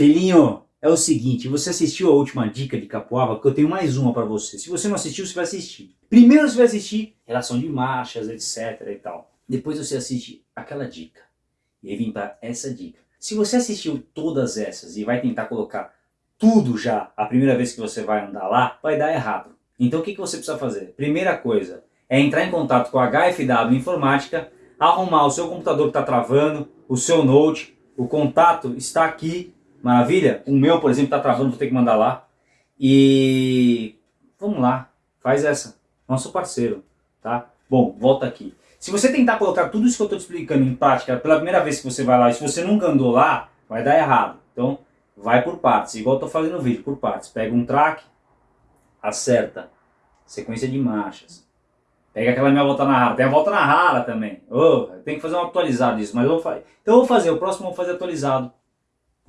Filhinho, é o seguinte, você assistiu a última dica de Capoava? Porque eu tenho mais uma para você. Se você não assistiu, você vai assistir. Primeiro você vai assistir relação de marchas, etc e tal. Depois você assiste aquela dica. E aí vem para essa dica. Se você assistiu todas essas e vai tentar colocar tudo já a primeira vez que você vai andar lá, vai dar errado. Então o que, que você precisa fazer? Primeira coisa é entrar em contato com a HFW Informática, arrumar o seu computador que está travando, o seu note, o contato está aqui, maravilha? O meu, por exemplo, está travando, vou ter que mandar lá. E vamos lá, faz essa, nosso parceiro, tá? Bom, volta aqui. Se você tentar colocar tudo isso que eu estou te explicando em prática pela primeira vez que você vai lá, e se você nunca andou lá, vai dar errado. Então, vai por partes, igual eu estou fazendo no vídeo, por partes. Pega um track, acerta, sequência de marchas. Pega aquela minha volta na rara, tem a volta na rara também. Oh, tem que fazer um atualizado disso, mas eu vou fazer. Então eu vou fazer, o próximo eu vou fazer atualizado.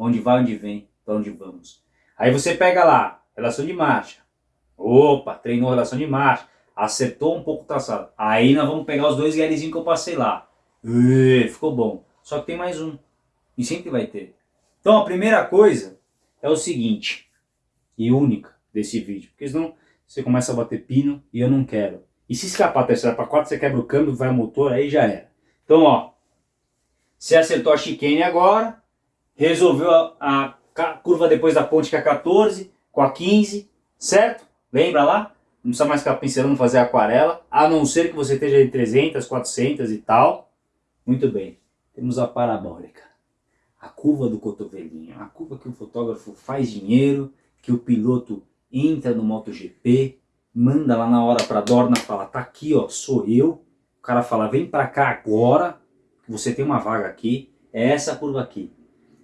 Onde vai, onde vem, para onde vamos. Aí você pega lá, relação de marcha. Opa, treinou relação de marcha, acertou um pouco o traçado. Aí nós vamos pegar os dois guiarizinhos que eu passei lá. Ficou bom. Só que tem mais um. E sempre vai ter. Então a primeira coisa é o seguinte, e única desse vídeo, porque senão você começa a bater pino e eu não quero. E se escapar a terceira para quatro, você quebra o câmbio, vai o motor, aí já era. Então, ó, você acertou a chicane agora, resolveu a, a curva depois da ponte com a 14, com a 15, certo? Lembra lá? Não precisa mais ficar pincelando fazer aquarela, a não ser que você esteja em 300, 400 e tal. Muito bem, temos a parabólica a curva do cotovelinho, a curva que o fotógrafo faz dinheiro, que o piloto entra no MotoGP, manda lá na hora para Dorna, fala, tá aqui ó, sou eu, o cara fala, vem para cá agora, você tem uma vaga aqui, é essa curva aqui.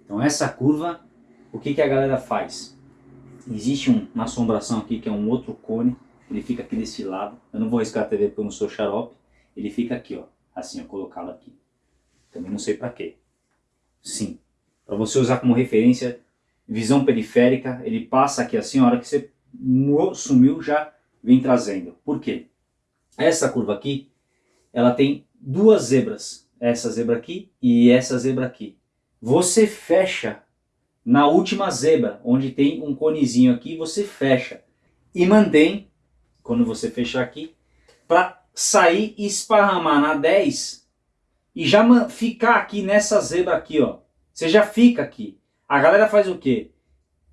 Então essa curva, o que, que a galera faz? Existe um, uma assombração aqui que é um outro cone, ele fica aqui desse lado, eu não vou riscar a TV porque eu não sou xarope, ele fica aqui ó, assim ó, colocado aqui. Também não sei para quê. Sim, para você usar como referência, visão periférica, ele passa aqui assim, a hora que você sumiu já vem trazendo. Por quê? Essa curva aqui, ela tem duas zebras, essa zebra aqui e essa zebra aqui. Você fecha na última zebra, onde tem um conezinho aqui, você fecha e mantém, quando você fechar aqui, para sair e esparramar na 10 e já ficar aqui nessa zebra aqui, ó. Você já fica aqui. A galera faz o quê?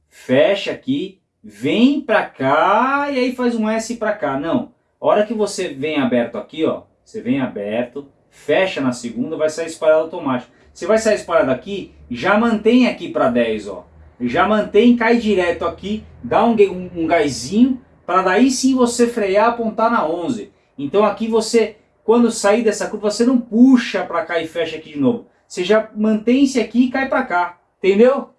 Fecha aqui, vem pra cá e aí faz um S pra cá. Não. A hora que você vem aberto aqui, ó, você vem aberto, fecha na segunda, vai sair espalhado automático. Você vai sair espalhado aqui, já mantém aqui para 10, ó. Já mantém, cai direto aqui, dá um, um, um gásinho, para daí sim você frear, apontar na 11. Então aqui você, quando sair dessa curva, você não puxa para cá e fecha aqui de novo você já mantém-se aqui e cai para cá, entendeu?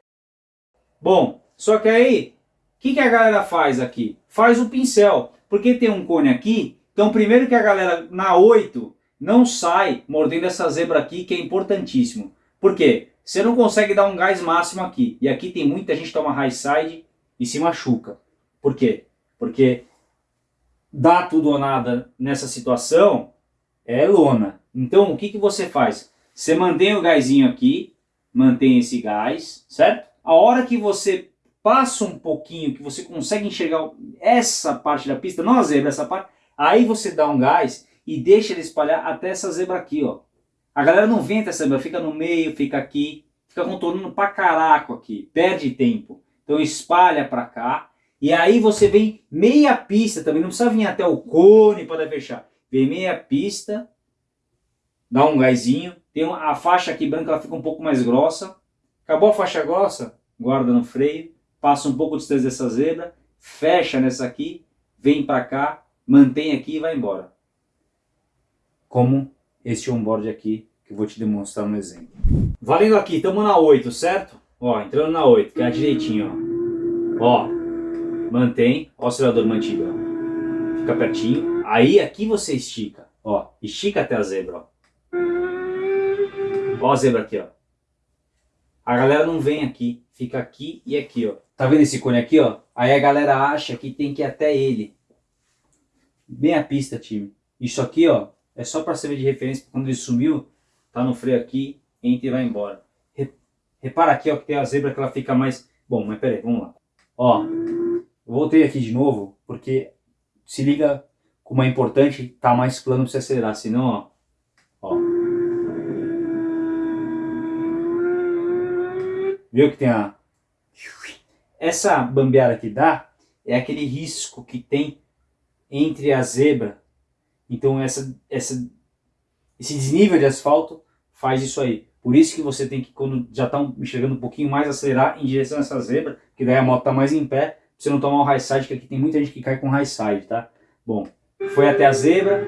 Bom, só que aí, o que, que a galera faz aqui? Faz o pincel, porque tem um cone aqui, então primeiro que a galera na 8 não sai mordendo essa zebra aqui, que é importantíssimo. Por quê? Você não consegue dar um gás máximo aqui, e aqui tem muita gente que toma high side e se machuca. Por quê? Porque dá tudo ou nada nessa situação é lona. Então o que, que você faz? Você mantém o gásinho aqui, mantém esse gás, certo? A hora que você passa um pouquinho, que você consegue enxergar essa parte da pista, não a zebra, essa parte, aí você dá um gás e deixa ele espalhar até essa zebra aqui, ó. A galera não vem até essa zebra, fica no meio, fica aqui, fica contornando pra caraco aqui, perde tempo. Então espalha pra cá, e aí você vem meia pista também, não precisa vir até o cone para fechar. Vem meia pista, dá um gásinho, tem uma, a faixa aqui branca ela fica um pouco mais grossa. Acabou a faixa grossa, guarda no freio, passa um pouco de distância dessa zebra, fecha nessa aqui, vem para cá, mantém aqui e vai embora. Como este onboard aqui, que eu vou te demonstrar no exemplo. Valendo aqui, estamos na 8, certo? Ó, entrando na 8, que é direitinho, ó. Ó, mantém, ó o acelerador mantido, ó. Fica pertinho. Aí aqui você estica, ó, estica até a zebra, ó. Ó a zebra aqui, ó. A galera não vem aqui, fica aqui e aqui, ó. Tá vendo esse cone aqui, ó? Aí a galera acha que tem que ir até ele. Bem a pista, time. Isso aqui, ó, é só para servir de referência. Quando ele sumiu, tá no freio aqui, entra e vai embora. Repara aqui, ó, que tem a zebra que ela fica mais... Bom, mas peraí, vamos lá. Ó, voltei aqui de novo, porque se liga como é importante tá mais plano para você acelerar, senão, ó, ó. Viu que tem a... Essa bambeada que dá é aquele risco que tem entre a zebra. Então essa, essa, esse desnível de asfalto faz isso aí. Por isso que você tem que, quando já está enxergando um pouquinho mais, acelerar em direção a essa zebra, que daí a moto está mais em pé, pra você não tomar um high side, que aqui tem muita gente que cai com high side, tá? Bom, foi até a zebra,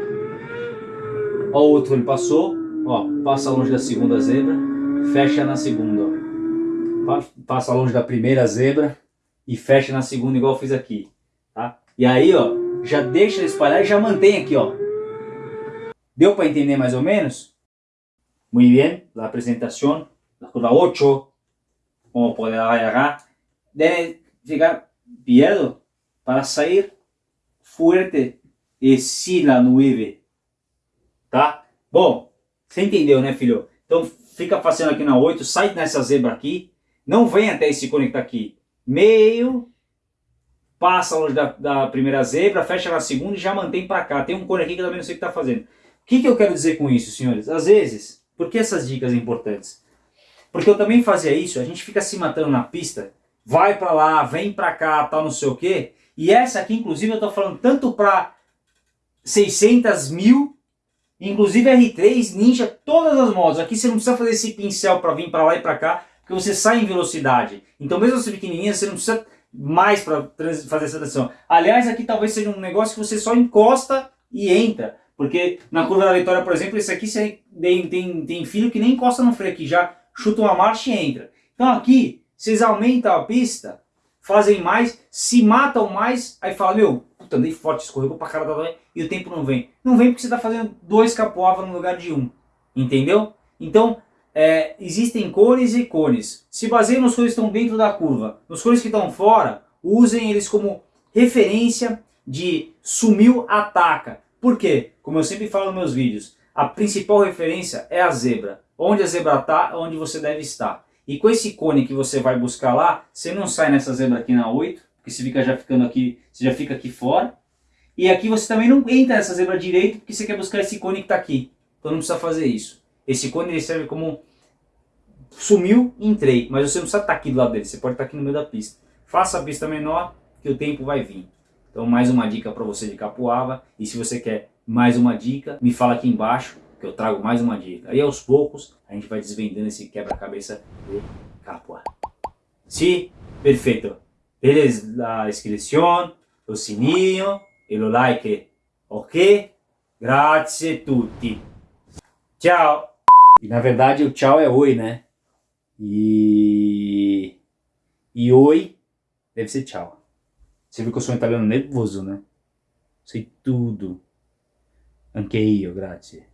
ó o outro ele passou, ó, passa longe da segunda zebra, fecha na segunda, ó. Passa longe da primeira zebra e fecha na segunda igual eu fiz aqui, tá? E aí, ó, já deixa espalhar e já mantém aqui, ó. Deu para entender mais ou menos? Muy bien, la presentación, la curva 8, como poder agarrar, debe llegar pierdo para sair fuerte e si la 9, tá? Bom, você entendeu, né, filho? Então fica fazendo aqui na 8, sai nessa zebra aqui, não vem até esse cone que tá aqui, meio, passa longe da, da, primeira zebra, fecha na segunda e já mantém para cá. Tem um cone aqui que eu também não sei o que está fazendo. Que, que eu quero dizer com isso, senhores? Às vezes, por que essas dicas importantes? Porque eu também fazia isso, a gente fica se matando na pista, vai para lá, vem para cá, tal, não sei o quê. E essa aqui, inclusive, eu estou falando tanto para 600 mil, inclusive R3, Ninja, todas as motos. Aqui você não precisa fazer esse pincel para vir para lá e para cá, porque você sai em velocidade. Então mesmo você pequenininha, você não precisa mais para fazer essa transição. Aliás, aqui talvez seja um negócio que você só encosta e entra. Porque na curva da vitória, por exemplo, esse aqui você tem, tem, tem filho que nem encosta no freio aqui, já chuta uma marcha e entra. Então aqui, vocês aumentam a pista, fazem mais, se matam mais, aí fala, meu, puta, andei forte, escorregou pra cara da e o tempo não vem. Não vem porque você está fazendo dois capoava no lugar de um, entendeu? Então, é, existem cones e cones. Se baseiem nos cones que estão dentro da curva. Nos cones que estão fora, usem eles como referência de sumiu, ataca. Por quê? Como eu sempre falo nos meus vídeos, a principal referência é a zebra. Onde a zebra está, onde você deve estar. E com esse cone que você vai buscar lá, você não sai nessa zebra aqui na 8, porque você fica já ficando aqui, você já fica aqui fora. E aqui você também não entra nessa zebra direito, porque você quer buscar esse cone que está aqui. Então não precisa fazer isso. Esse cone ele serve como sumiu, entrei, mas você não precisa estar aqui do lado dele, você pode estar aqui no meio da pista. Faça a pista menor, que o tempo vai vir. Então mais uma dica para você de Capuava. E se você quer mais uma dica, me fala aqui embaixo que eu trago mais uma dica. Aí aos poucos a gente vai desvendando esse quebra-cabeça do Capuava. Sim, perfeito. Eles a inscrição, o sininho e o like. Ok? Grazie a tutti. Tchau. E na verdade o tchau é oi, né? E... E oi deve ser tchau. Você viu que eu sou um italiano nervoso, né? Sei tudo. Anche io, grazie.